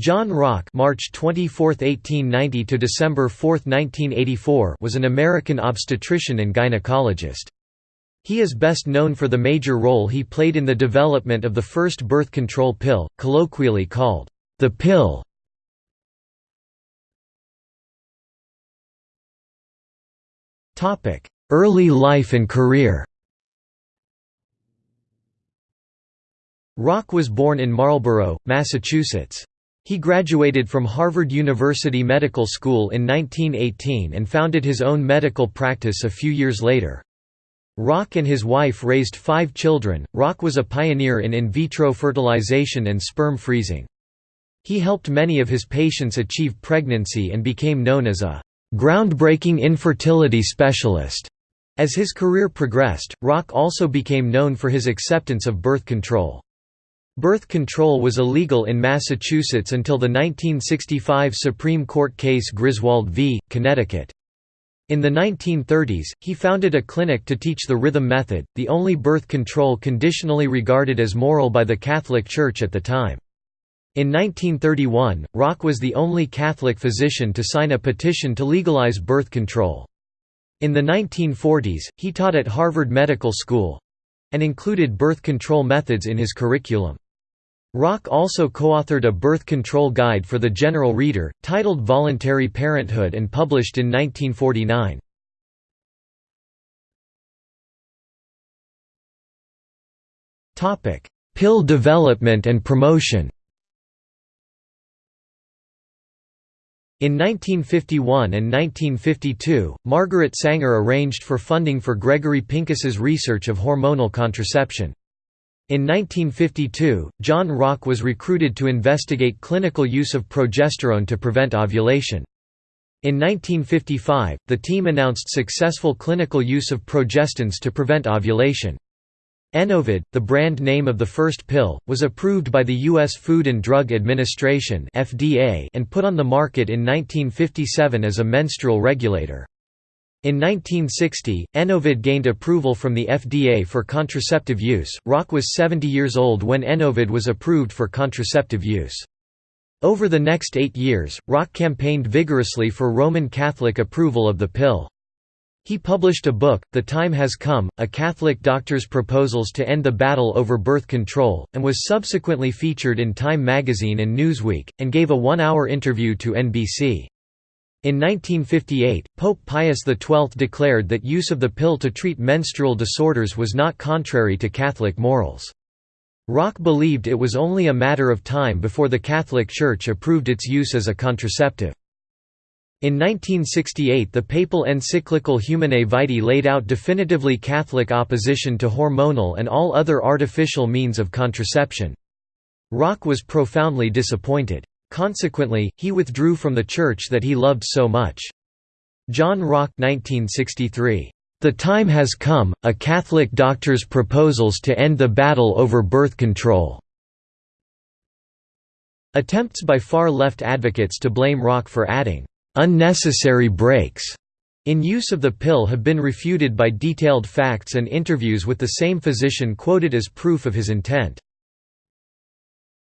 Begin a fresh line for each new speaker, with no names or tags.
John Rock March 24, 1890 to December 4, 1984 was an American obstetrician and gynecologist. He is best known for the major role he played in the development of the first birth control pill, colloquially called the pill. Early life and career Rock was born in Marlborough, Massachusetts. He graduated from Harvard University Medical School in 1918 and founded his own medical practice a few years later. Rock and his wife raised five children. Rock was a pioneer in in vitro fertilization and sperm freezing. He helped many of his patients achieve pregnancy and became known as a groundbreaking infertility specialist. As his career progressed, Rock also became known for his acceptance of birth control. Birth control was illegal in Massachusetts until the 1965 Supreme Court case Griswold v. Connecticut. In the 1930s, he founded a clinic to teach the rhythm method, the only birth control conditionally regarded as moral by the Catholic Church at the time. In 1931, Rock was the only Catholic physician to sign a petition to legalize birth control. In the 1940s, he taught at Harvard Medical School—and included birth control methods in his curriculum. Rock also co-authored a birth control guide for the general reader, titled Voluntary Parenthood and published in 1949. Pill development and promotion In 1951 and 1952, Margaret Sanger arranged for funding for Gregory Pincus's research of hormonal contraception. In 1952, John Rock was recruited to investigate clinical use of progesterone to prevent ovulation. In 1955, the team announced successful clinical use of progestins to prevent ovulation. Enovid, the brand name of the first pill, was approved by the U.S. Food and Drug Administration and put on the market in 1957 as a menstrual regulator. In 1960, Enovid gained approval from the FDA for contraceptive use. Rock was 70 years old when Enovid was approved for contraceptive use. Over the next eight years, Rock campaigned vigorously for Roman Catholic approval of the pill. He published a book, The Time Has Come, A Catholic Doctor's Proposals to End the Battle Over Birth Control, and was subsequently featured in Time magazine and Newsweek, and gave a one-hour interview to NBC. In 1958, Pope Pius XII declared that use of the pill to treat menstrual disorders was not contrary to Catholic morals. Rock believed it was only a matter of time before the Catholic Church approved its use as a contraceptive. In 1968 the papal encyclical Humanae Vitae laid out definitively Catholic opposition to hormonal and all other artificial means of contraception. Rock was profoundly disappointed. Consequently, he withdrew from the church that he loved so much. John Rock 1963. The time has come, a Catholic doctor's proposals to end the battle over birth control. Attempts by far-left advocates to blame Rock for adding unnecessary breaks in use of the pill have been refuted by detailed facts and interviews with the same physician quoted as proof of his intent.